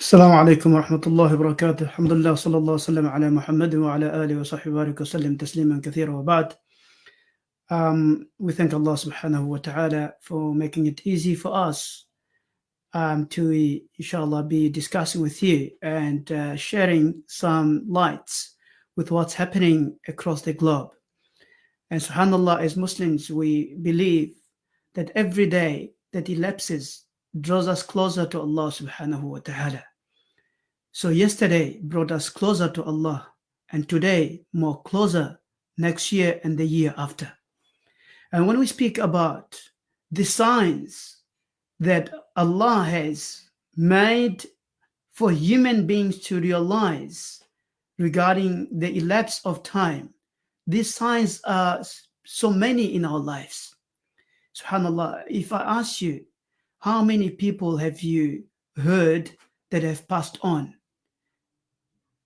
السلام عليكم ورحمة الله وبركاته الحمد لله صلى الله وسلم على محمد وعلى آله وصحبه وبارك وسلم تسليما كثيرا وبعد um, we thank Allah subhanahu wa ta'ala for making it easy for us um, to inshallah be discussing with you and uh, sharing some lights with what's happening across the globe and subhanallah as Muslims we believe that every day that elapses draws us closer to Allah subhanahu wa ta'ala so yesterday brought us closer to Allah, and today more closer next year and the year after. And when we speak about the signs that Allah has made for human beings to realize regarding the elapse of time, these signs are so many in our lives. SubhanAllah, if I ask you, how many people have you heard that have passed on?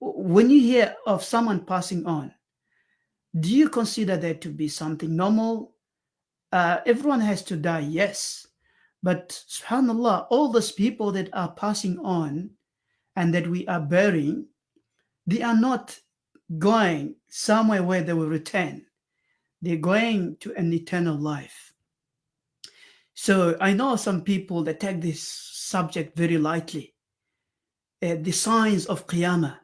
When you hear of someone passing on, do you consider that to be something normal? Uh, everyone has to die, yes. But subhanAllah, all those people that are passing on and that we are burying, they are not going somewhere where they will return. They're going to an eternal life. So I know some people that take this subject very lightly. Uh, the signs of Qiyamah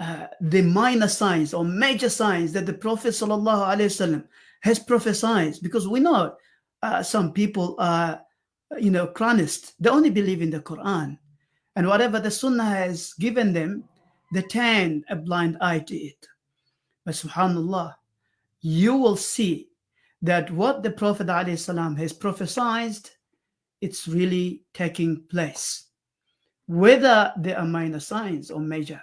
uh, the minor signs or major signs that the Prophet wasallam has prophesied, because we know uh, some people are, you know, Quranists. They only believe in the Quran. And whatever the Sunnah has given them, they turn a blind eye to it. But subhanAllah, you will see that what the Prophet ﷺ has prophesied, it's really taking place. Whether there are minor signs or major.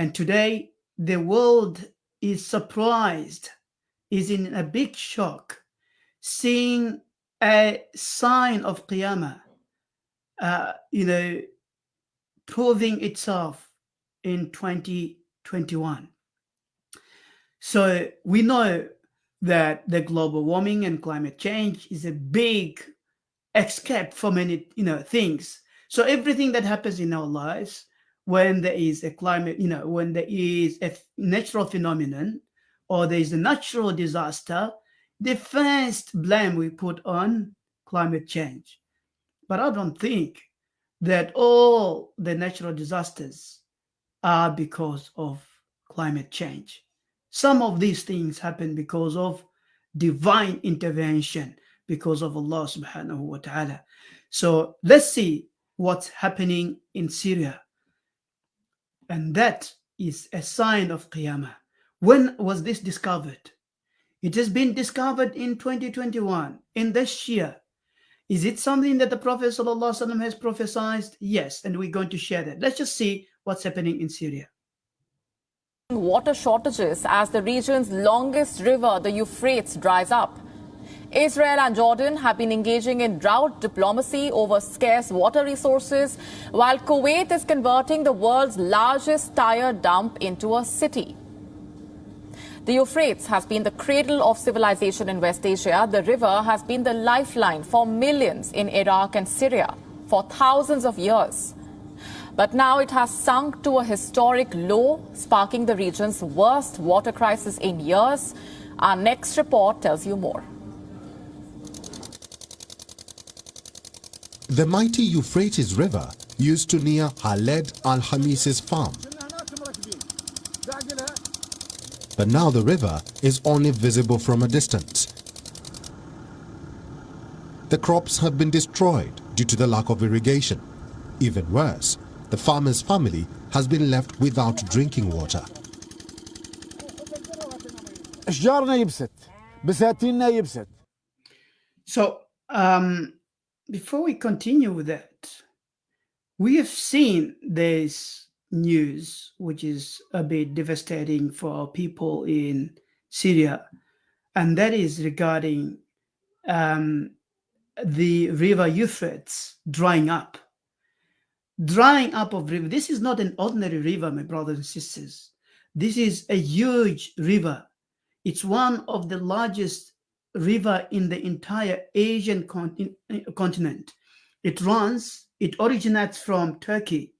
And today, the world is surprised, is in a big shock, seeing a sign of Qiyamah, uh, you know, proving itself in 2021. So we know that the global warming and climate change is a big escape for many, you know, things. So everything that happens in our lives when there is a climate, you know, when there is a natural phenomenon or there is a natural disaster, the first blame we put on climate change. But I don't think that all the natural disasters are because of climate change. Some of these things happen because of divine intervention, because of Allah subhanahu wa ta'ala. So let's see what's happening in Syria and that is a sign of Qiyamah. When was this discovered? It has been discovered in 2021, in this year. Is it something that the Prophet ﷺ has prophesied? Yes, and we're going to share that. Let's just see what's happening in Syria. Water shortages as the region's longest river, the Euphrates, dries up. Israel and Jordan have been engaging in drought diplomacy over scarce water resources, while Kuwait is converting the world's largest tire dump into a city. The Euphrates has been the cradle of civilization in West Asia. The river has been the lifeline for millions in Iraq and Syria for thousands of years. But now it has sunk to a historic low, sparking the region's worst water crisis in years. Our next report tells you more. The mighty Euphrates River used to near Khaled al-Hamis's farm. But now the river is only visible from a distance. The crops have been destroyed due to the lack of irrigation. Even worse, the farmer's family has been left without drinking water. So, um, before we continue with that, we have seen this news, which is a bit devastating for our people in Syria, and that is regarding um, the river Euphrates drying up. Drying up of river. This is not an ordinary river, my brothers and sisters. This is a huge river. It's one of the largest river in the entire Asian continent. It runs, it originates from Turkey,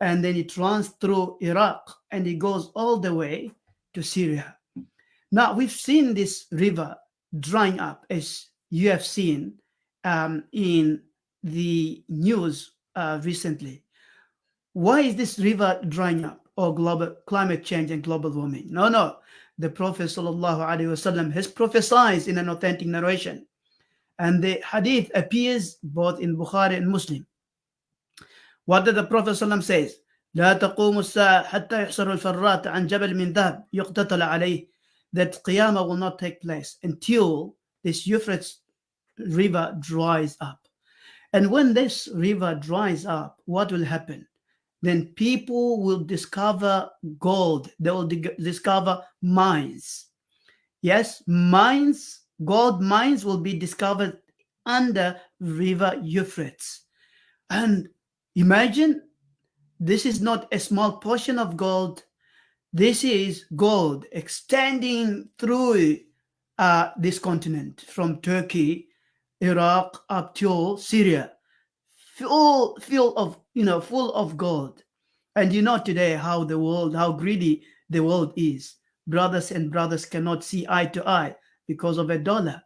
and then it runs through Iraq, and it goes all the way to Syria. Now, we've seen this river drying up, as you have seen um, in the news uh, recently. Why is this river drying up or global climate change and global warming? No, no The Prophet wasallam has prophesied in an authentic narration. And the hadith appears both in Bukhari and Muslim. What did the Prophet ﷺ says? لا تقوم الساعة حتى يحصر الفرات عن جبل من ذهب يقتتل عليه that Qiyamah will not take place until this Euphrates river dries up. And when this river dries up, what will happen? Then people will discover gold. They will discover mines. Yes, mines, gold mines will be discovered under river Euphrates. And imagine this is not a small portion of gold this is gold extending through uh, this continent from Turkey, Iraq up to Syria, full, full of you know, full of gold. And you know today how the world, how greedy the world is. Brothers and brothers cannot see eye to eye because of a dollar.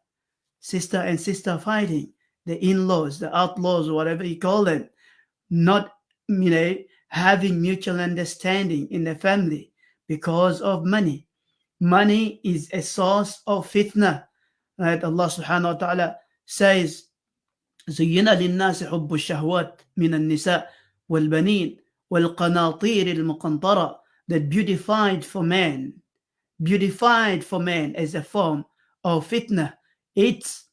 Sister and sister fighting, the in-laws, the outlaws, whatever you call them, not you know having mutual understanding in the family because of money. Money is a source of fitna. Right? Allah subhanahu wa ta'ala says, زين للناس حب الشهوات من النساء والبنين والقناطير المقنطرة that beautified for men beautified for men as a form of fitna it's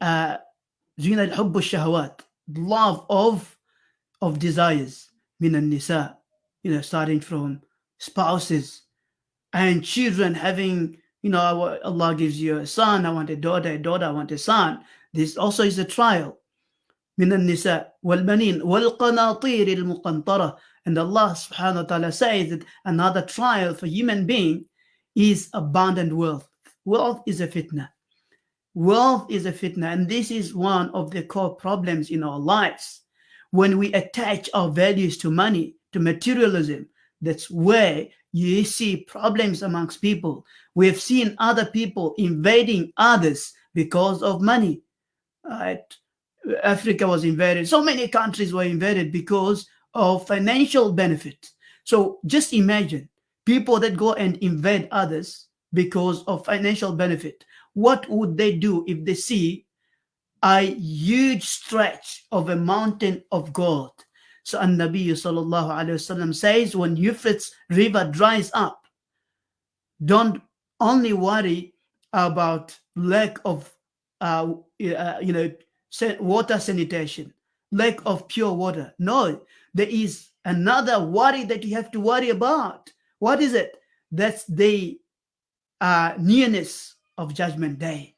uh, زين الحب الشهوات love of of desires من النساء you know starting from spouses and children having, you know, Allah gives you a son, I want a daughter, a daughter, I want a son. This also is a trial. من النساء والبنين wal-banin. And Allah subhanahu wa ta'ala says that another trial for human being is abundant wealth. Wealth is a fitna. Wealth is a fitna. And this is one of the core problems in our lives. When we attach our values to money, to materialism, that's where you see problems amongst people. We have seen other people invading others because of money. Right? Africa was invaded. So many countries were invaded because of financial benefit. So just imagine people that go and invade others because of financial benefit. What would they do if they see a huge stretch of a mountain of gold so An-Nabi sallallahu alayhi wasallam says when Euphrates river dries up, don't only worry about lack of uh, uh, you know water sanitation, lack of pure water. No, there is another worry that you have to worry about. What is it? That's the uh, nearness of Judgment Day.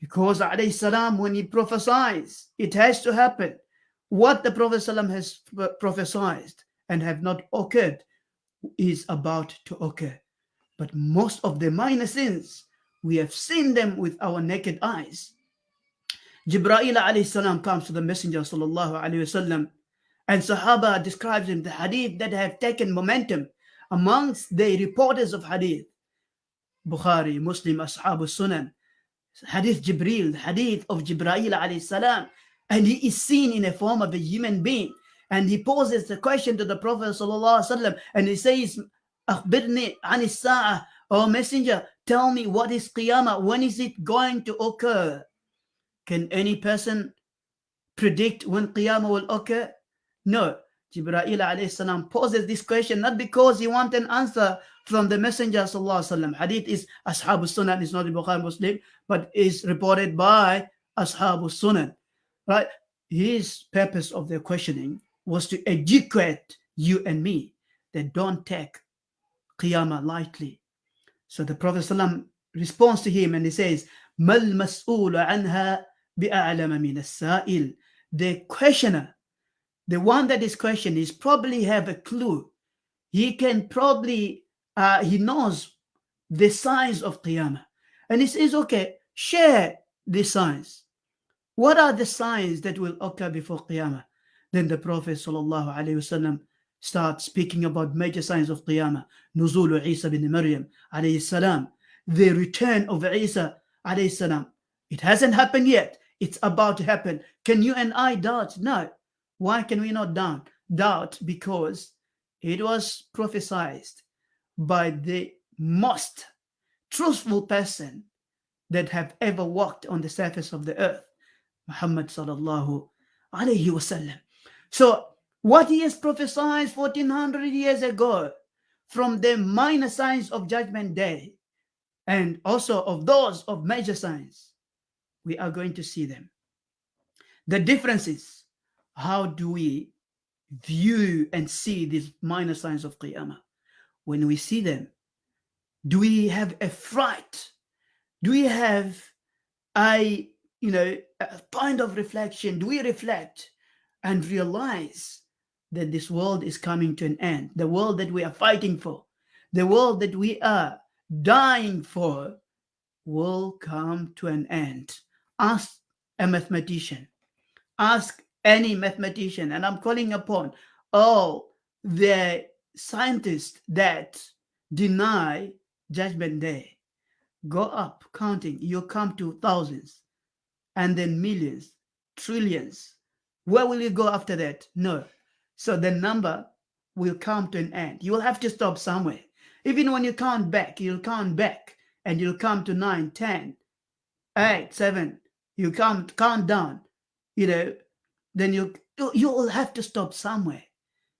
Because alayhi salam, when he prophesies, it has to happen what the Prophet ﷺ has prophesied and have not occurred is about to occur. But most of the minor sins, we have seen them with our naked eyes. Jibreel alayhi comes to the Messenger sallallahu alayhi wasallam and Sahaba describes him the hadith that have taken momentum amongst the reporters of hadith. Bukhari, Muslim, Ashab sunan. Hadith Jibreel, hadith of Jibreel alayhi salam. And he is seen in a form of a human being. And he poses the question to the prophet sallallahu and he says akhbirni an oh messenger tell me what is qiyamah when is it going to occur can any person predict when qiyamah will occur no Jibreel alayhi salam poses this question not because he wants an answer from the messenger sallallahu hadith is ashab sunan it's not in bukhari muslim but is reported by ashab sunan right? His purpose of the questioning was to educate you and me that don't take Qiyamah lightly. So the Prophet ﷺ responds to him and he says, Mal mas'ul anha as-sa'il. The questioner, the one that is questioning, is probably have a clue. He can probably, uh, he knows the size of Qiyamah. And he says, okay, share the signs. What are the signs that will occur before Qiyamah? Then the Prophet wasallam starts speaking about major signs of Qiyamah. Nuzul Isa bin Maryam alayhi salam. The return of Isa alayhi salam. It hasn't happened yet. It's about to happen. Can you and I doubt? No. Why can we not doubt? Doubt because it was prophesied by the most truthful person that have ever walked on the surface of the earth, Muhammad sallallahu alayhi wasallam. So what he has prophesied 1400 years ago from the minor signs of judgment day and also of those of major signs, we are going to see them. The difference is how do we view and see these minor signs of Qiyamah? When we see them, do we have a fright? Do we have a, you know, a point of reflection? Do we reflect and realize that this world is coming to an end? The world that we are fighting for, the world that we are dying for will come to an end. Ask a mathematician, ask any mathematician, and I'm calling upon all the scientists that deny judgment day. Go up counting, you come to thousands and then millions, trillions. Where will you go after that? No. So the number will come to an end. You will have to stop somewhere. Even when you count back, you'll count back and you'll come to 9, 10, 8, 7. You count, count down, you know, then you, you will have to stop somewhere.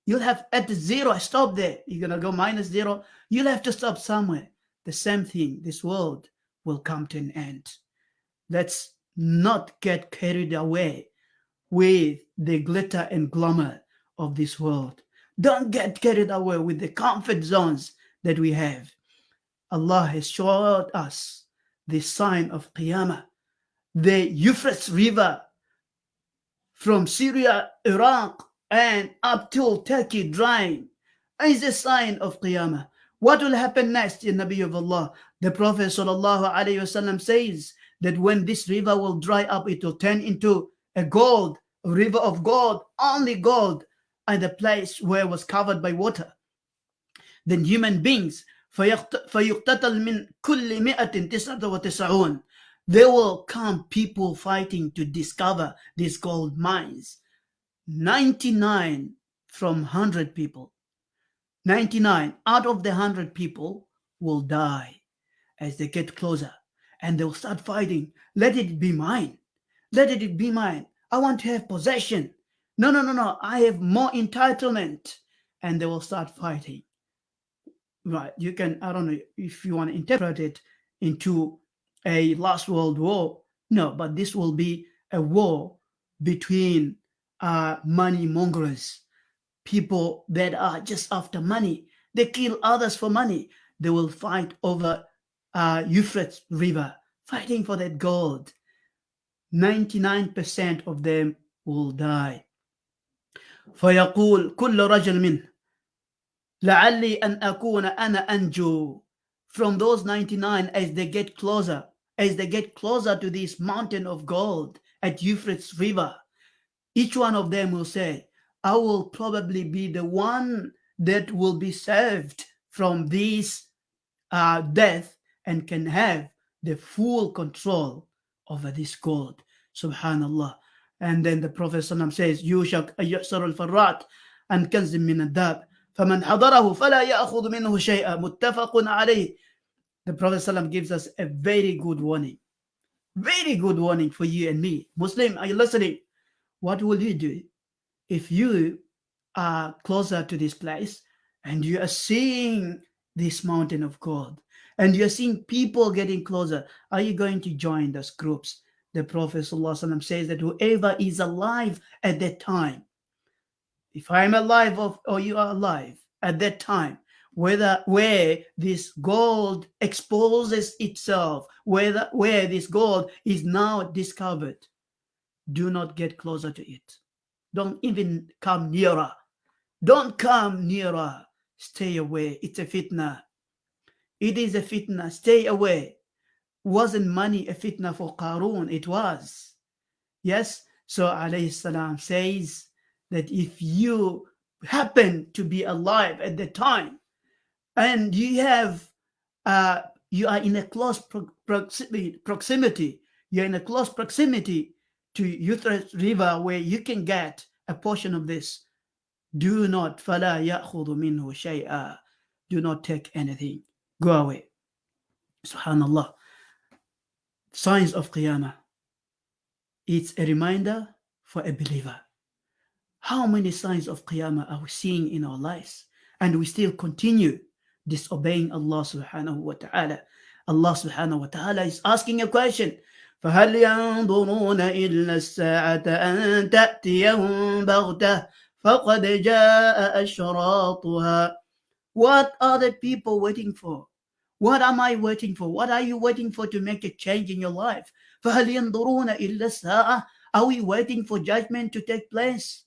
You'll have at the zero, stop there. You're going to go minus zero. You'll have to stop somewhere. The same thing, this world will come to an end. Let's not get carried away with the glitter and glamour of this world. Don't get carried away with the comfort zones that we have. Allah has showed us the sign of Qiyamah The Euphrates River from Syria, Iraq, and up till Turkey drying is a sign of Qiyamah. What will happen next in Nabi of Allah? The Prophet sallallahu alaihi wasallam says that when this river will dry up, it will turn into a gold, a river of gold, only gold, and the place where it was covered by water. Then human beings, فَيُقْتَتَلْ مِنْ كُلِّ مِئَةٍ تِسْعَةَ وَتِسْعُونَ there will come people fighting to discover these gold mines. 99 from 100 people 99 out of the 100 people will die as they get closer and they'll start fighting. Let it be mine. Let it be mine. I want to have possession. No, no, no, no. I have more entitlement. And they will start fighting. Right. You can, I don't know if you want to interpret it into a last world war. No, but this will be a war between uh, money mongers people that are just after money. They kill others for money. They will fight over uh, Euphrates River, fighting for that gold. 99% of them will die. فيقول كل رجل منه لعلي أن أكون أنا أنجو from those 99 as they get closer, as they get closer to this mountain of gold at Euphrates River. Each one of them will say, I will probably be the one that will be saved from this uh, death and can have the full control over this gold. Subhanallah. And then the Prophet says, You shall, uh, Yusar al-Farrat, and Kanzim min adab. فمن حضره فلا يأخذ منه شيئا متفق عليه The Prophet gives us a very good warning. Very good warning for you and me. Muslim, are you listening? What will you do if you are closer to this place and you are seeing this mountain of gold and you're seeing people getting closer, are you going to join those groups? The Prophet ﷺ says that whoever is alive at that time, if I'm alive or you are alive at that time, whether where this gold exposes itself, whether where this gold is now discovered, do not get closer to it. Don't even come nearer. Don't come nearer. Stay away. It's a fitna. It is a fitna. Stay away. Wasn't money a fitna for Qarun? It was. Yes. So alayhi salam says that if you happen to be alive at the time and you have uh, you are in a close pro proximity, proximity, you're in a close proximity to Euphrates River where you can get a portion of this. Do not فَلَا يَأْخُذُ مِنْهُ شَيْئًا Do not take anything. Go away. Subhanallah. Signs of Qiyamah. It's a reminder for a believer. How many signs of Qiyamah are we seeing in our lives? And we still continue disobeying Allah subhanahu wa ta'ala. Allah subhanahu wa ta'ala is asking a question. فهل ينظرون إلا الساعة أن تأتيهم بغتة فقد جاء أشراطها What are the people waiting for? What am I waiting for? What are you waiting for to make a change in your life? فهل ينظرون إلا الساعة Are we waiting for judgment to take place?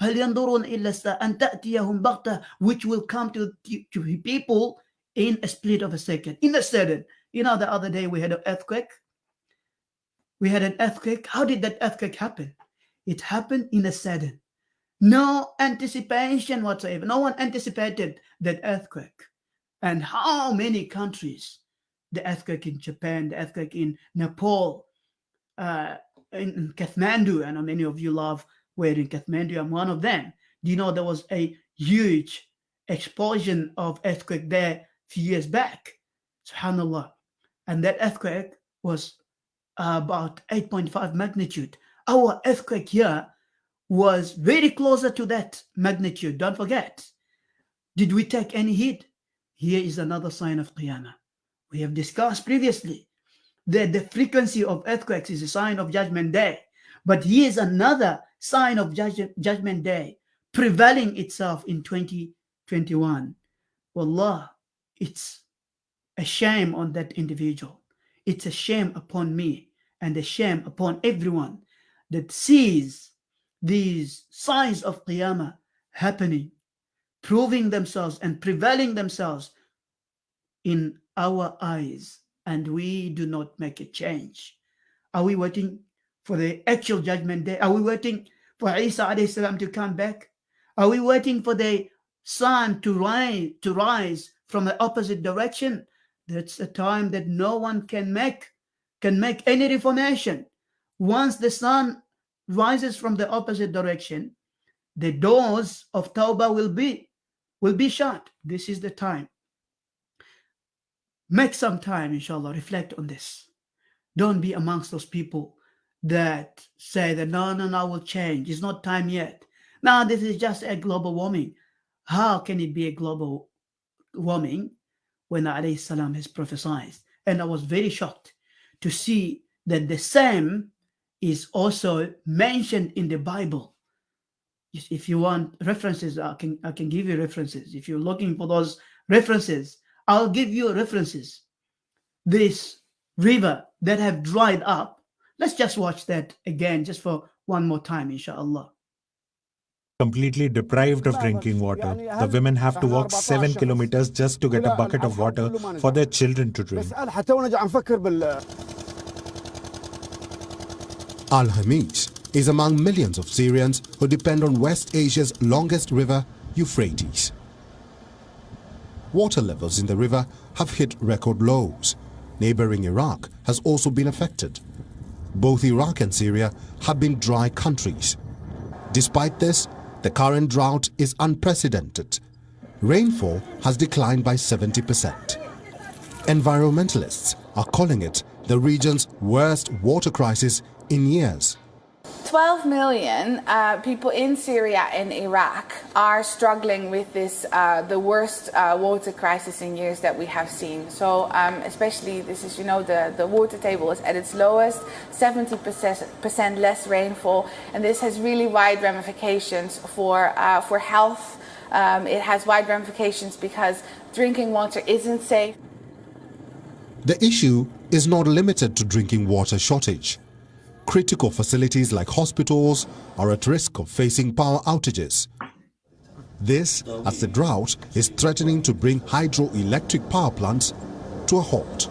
هل ينظرون إلا الساعة أن تأتيهم بغتة which will come to, to people in a split of a second, in a second. You know, the other day we had an earthquake we had an earthquake. How did that earthquake happen? It happened in a sudden. No anticipation whatsoever. No one anticipated that earthquake. And how many countries, the earthquake in Japan, the earthquake in Nepal, uh, in, in Kathmandu, I know many of you love where in Kathmandu, I'm one of them. Do you know there was a huge explosion of earthquake there a few years back? SubhanAllah. And that earthquake was about 8.5 magnitude. Our earthquake here was very closer to that magnitude. Don't forget. Did we take any hit? Here is another sign of Qiyamah. We have discussed previously that the frequency of earthquakes is a sign of Judgment Day. But here is another sign of Judgment Day prevailing itself in 2021. Wallah, it's a shame on that individual. It's a shame upon me and a shame upon everyone that sees these signs of Qiyamah happening, proving themselves and prevailing themselves in our eyes, and we do not make a change. Are we waiting for the actual judgment day? Are we waiting for Isa salam to come back? Are we waiting for the sun to rise, to rise from the opposite direction? That's a time that no one can make can make any reformation. Once the sun rises from the opposite direction, the doors of Tawbah will be will be shut. This is the time. Make some time, inshallah, reflect on this. Don't be amongst those people that say that no, no, no, will change. It's not time yet. Now, this is just a global warming. How can it be a global warming when alayhi salam has prophesied? And I was very shocked to see that the same is also mentioned in the Bible. If you want references, I can, I can give you references. If you're looking for those references, I'll give you references. This river that have dried up, let's just watch that again, just for one more time, inshallah completely deprived of drinking water. The women have to walk 7 kilometers just to get a bucket of water for their children to drink. Al Hamis is among millions of Syrians who depend on West Asia's longest river, Euphrates. Water levels in the river have hit record lows. Neighboring Iraq has also been affected. Both Iraq and Syria have been dry countries. Despite this, the current drought is unprecedented. Rainfall has declined by 70%. Environmentalists are calling it the region's worst water crisis in years. 12 million uh, people in Syria and Iraq are struggling with this, uh, the worst uh, water crisis in years that we have seen. So, um, especially this is, you know, the, the water table is at its lowest, 70% less rainfall, and this has really wide ramifications for, uh, for health. Um, it has wide ramifications because drinking water isn't safe. The issue is not limited to drinking water shortage critical facilities like hospitals are at risk of facing power outages. This as the drought is threatening to bring hydroelectric power plants to a halt.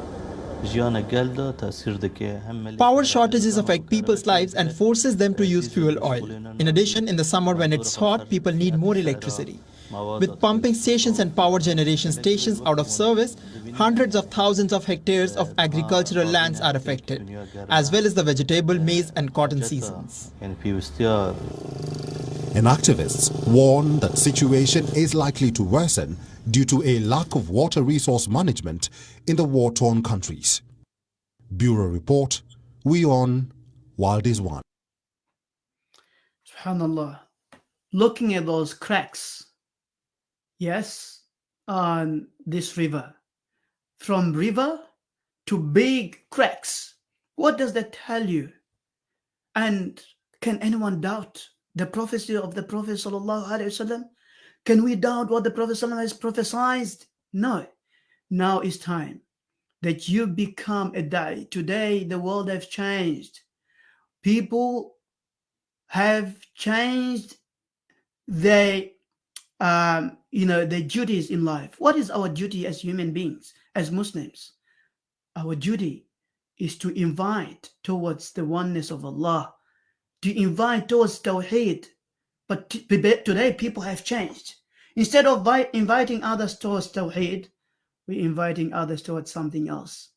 Power shortages affect people's lives and forces them to use fuel oil. In addition, in the summer when it's hot, people need more electricity. With pumping stations and power generation stations out of service, hundreds of thousands of hectares of agricultural lands are affected, as well as the vegetable, maize and cotton seasons. And activists warn that situation is likely to worsen due to a lack of water resource management in the war-torn countries. Bureau Report, we on Wild is One. Subhanallah. Looking at those cracks yes, on this river. From river to big cracks. What does that tell you? And can anyone doubt the prophecy of the Prophet Sallallahu Can we doubt what the Prophet Sallallahu has prophesied? No. Now is time that you become a da'i. Today, the world has changed. People have changed their um, you know, the duties in life. What is our duty as human beings, as Muslims? Our duty is to invite towards the oneness of Allah, to invite towards Tawheed. But today people have changed. Instead of inviting others towards Tawheed, we're inviting others towards something else.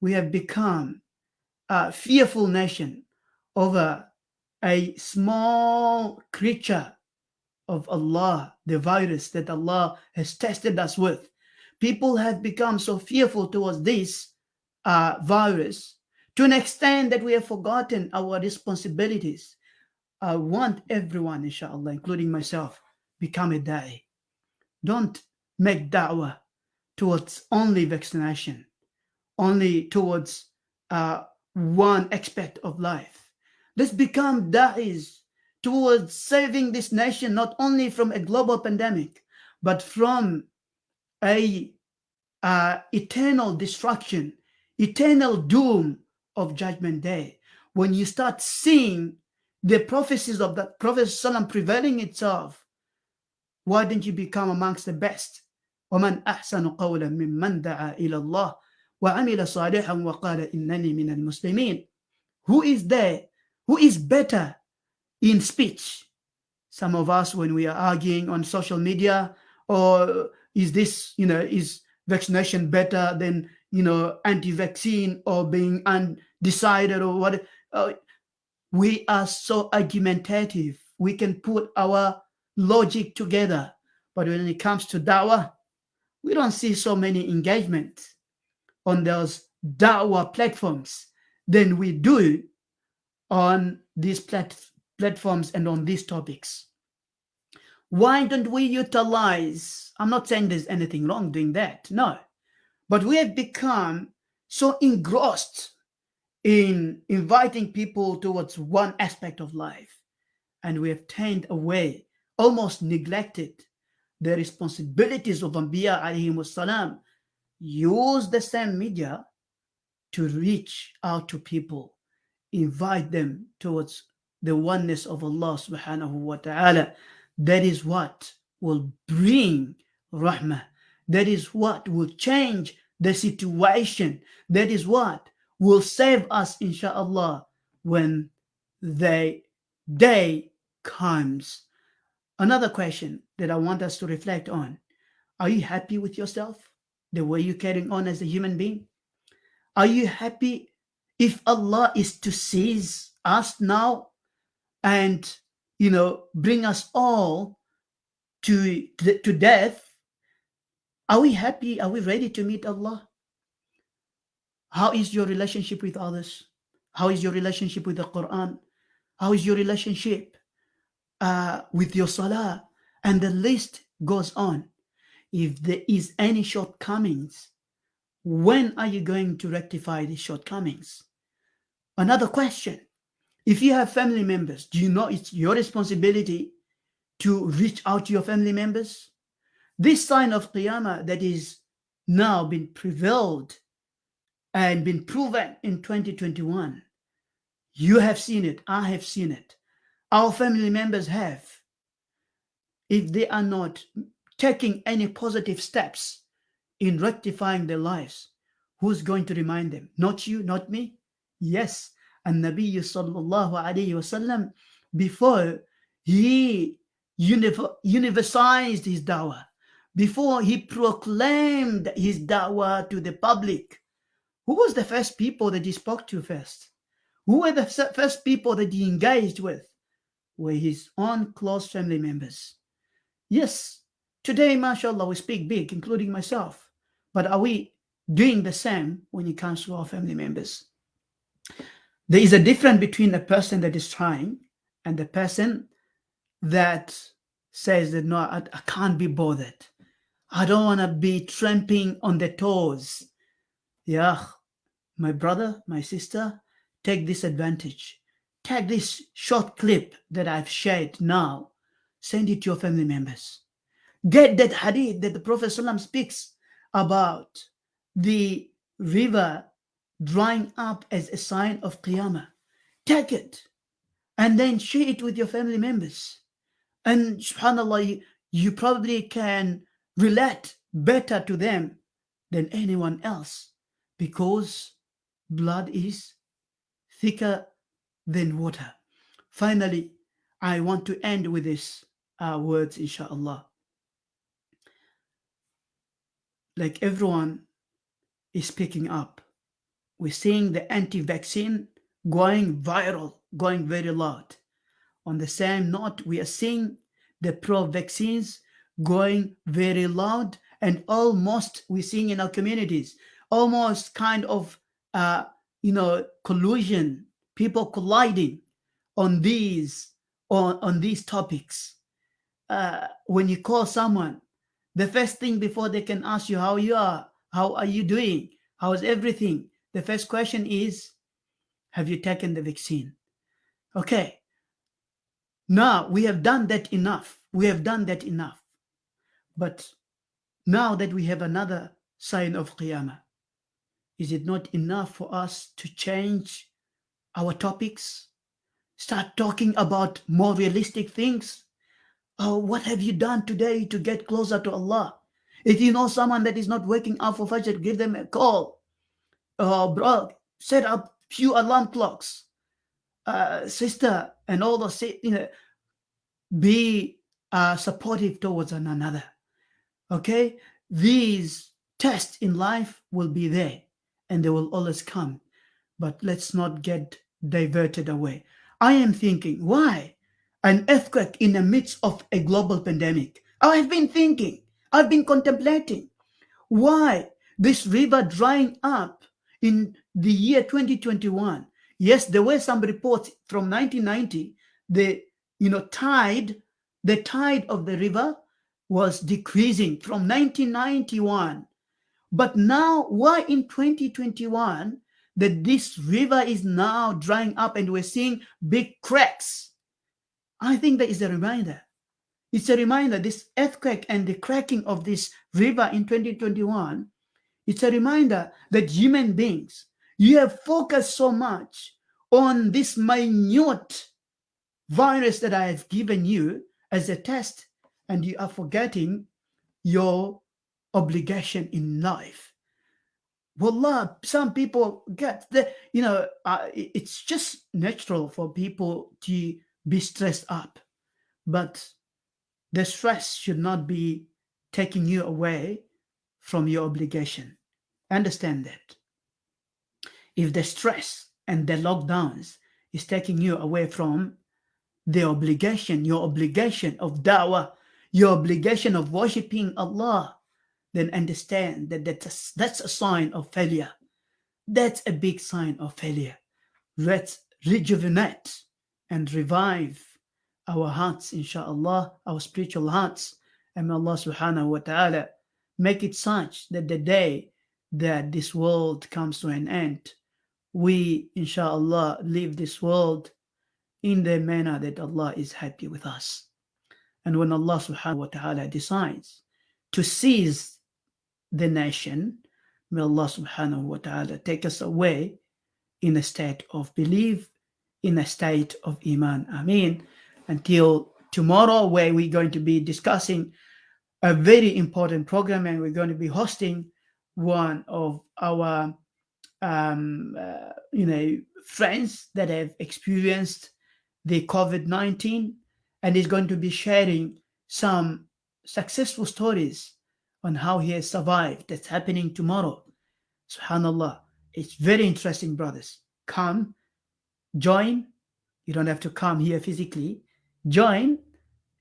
We have become a fearful nation over a small creature of Allah, the virus that Allah has tested us with. People have become so fearful towards this uh, virus to an extent that we have forgotten our responsibilities. I want everyone, inshallah, including myself, become a da'i. Don't make da'wah towards only vaccination, only towards uh, one aspect of life. Let's become da'is towards saving this nation not only from a global pandemic, but from a uh, eternal destruction, eternal doom of judgment day. When you start seeing the prophecies of the Prophet Sallam prevailing itself, why don't you become amongst the best? ومن أحسن قولا ممن دعا إلى الله وعمل صالحا وقال إنني من المسلمين Who is there? Who is better in speech. Some of us, when we are arguing on social media, or is this, you know, is vaccination better than, you know, anti-vaccine or being undecided or what? Uh, we are so argumentative. We can put our logic together. But when it comes to dawah, we don't see so many engagement on those dawah platforms than we do on these platforms platforms and on these topics. Why don't we utilize, I'm not saying there's anything wrong doing that, no, but we have become so engrossed in inviting people towards one aspect of life and we have turned away, almost neglected the responsibilities of Anbiya alayhi salam, use the same media to reach out to people, invite them towards the oneness of Allah subhanahu wa ta'ala. That is what will bring rahmah. That is what will change the situation. That is what will save us, inshallah, when the day comes. Another question that I want us to reflect on. Are you happy with yourself? The way you're carrying on as a human being? Are you happy if Allah is to seize us now and you know bring us all to to death are we happy? Are we ready to meet allah? How is your relationship with others? How is your relationship with the quran? How is your relationship uh, with your salah? And the list goes on. If there is any shortcomings when are you going to rectify these shortcomings? Another question if you have family members, do you know it's your responsibility to reach out to your family members? This sign of Qiyamah that is now been prevailed and been proven in 2021. You have seen it. I have seen it. Our family members have. If they are not taking any positive steps in rectifying their lives, Who's going to remind them? Not you, not me? Yes. And Nabi sallallahu alayhi wasallam, before he universalized his dawah, before he proclaimed his dawah to the public, who was the first people that he spoke to first? Who were the first people that he engaged with? Were his own close family members. Yes, today, mashallah, we speak big, including myself. But are we doing the same when it comes to our family members? There is a difference between a person that is trying and the person that says that no, I, I can't be bothered. I don't want to be tramping on the toes. Yeah, my brother, my sister, take this advantage. Take this short clip that I've shared now. Send it to your family members. Get that hadith that the Prophet ﷺ speaks about the river drying up as a sign of Qiyamah. Take it and then share it with your family members. And subhanAllah, you, you probably can relate better to them than anyone else because blood is thicker than water. Finally, I want to end with these uh, words, inshallah. Like everyone is picking up, we're seeing the anti-vaccine going viral, going very loud. On the same note, we are seeing the pro-vaccines going very loud and almost we're seeing in our communities almost kind of uh, you know collusion people colliding on these on, on these topics uh, when you call someone the first thing before they can ask you how you are how are you doing how is everything the first question is have you taken the vaccine okay now we have done that enough we have done that enough but now that we have another sign of Qiyamah, is it not enough for us to change our topics? Start talking about more realistic things? Oh, what have you done today to get closer to Allah? If you know someone that is not waking up for Fajr, give them a call. Oh, bro, set up few alarm clocks. Uh, sister, and all those, you know, be uh, supportive towards one another. Okay? These tests in life will be there and they will always come but let's not get diverted away. I am thinking why an earthquake in the midst of a global pandemic? I've been thinking i've been contemplating why this river drying up in the year 2021 yes there were some reports from 1990 the you know tide the tide of the river was decreasing from 1991. But now, why in 2021 that this river is now drying up and we're seeing big cracks? I think that is a reminder. It's a reminder, this earthquake and the cracking of this river in 2021, it's a reminder that human beings, you have focused so much on this minute virus that I have given you as a test and you are forgetting your obligation in life. Wallah, some people get the, you know, uh, it's just natural for people to be stressed up, but the stress should not be taking you away from your obligation. Understand that. If the stress and the lockdowns is taking you away from the obligation, your obligation of da'wah, your obligation of worshiping Allah, then understand that that's a, that's a sign of failure. That's a big sign of failure. Let's rejuvenate and revive our hearts, inshallah, our spiritual hearts. And may Allah subhanahu wa ta'ala make it such that the day that this world comes to an end, we, inshallah, leave this world in the manner that Allah is happy with us. And when Allah subhanahu wa ta'ala decides to seize the nation, may Allah subhanahu wa ta'ala take us away in a state of belief, in a state of Iman. Ameen. Until tomorrow, where we're going to be discussing a very important program and we're going to be hosting one of our um, uh, you know friends that have experienced the COVID-19 and is going to be sharing some successful stories on how he has survived. That's happening tomorrow. Subhanallah. It's very interesting, brothers. Come, join. You don't have to come here physically. Join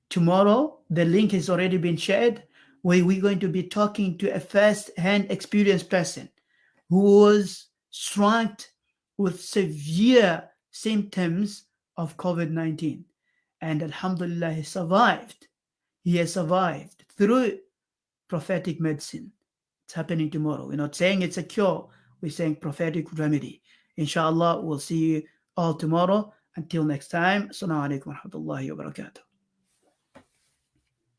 tomorrow. The link has already been shared where we're going to be talking to a first-hand experienced person who was struck with severe symptoms of COVID-19. And Alhamdulillah, he survived. He has survived through prophetic medicine. It's happening tomorrow. We're not saying it's a cure. We're saying prophetic remedy. Inshallah, we'll see you all tomorrow. Until next time, Assalamu alaikum wa rahmatullahi wa barakatuh.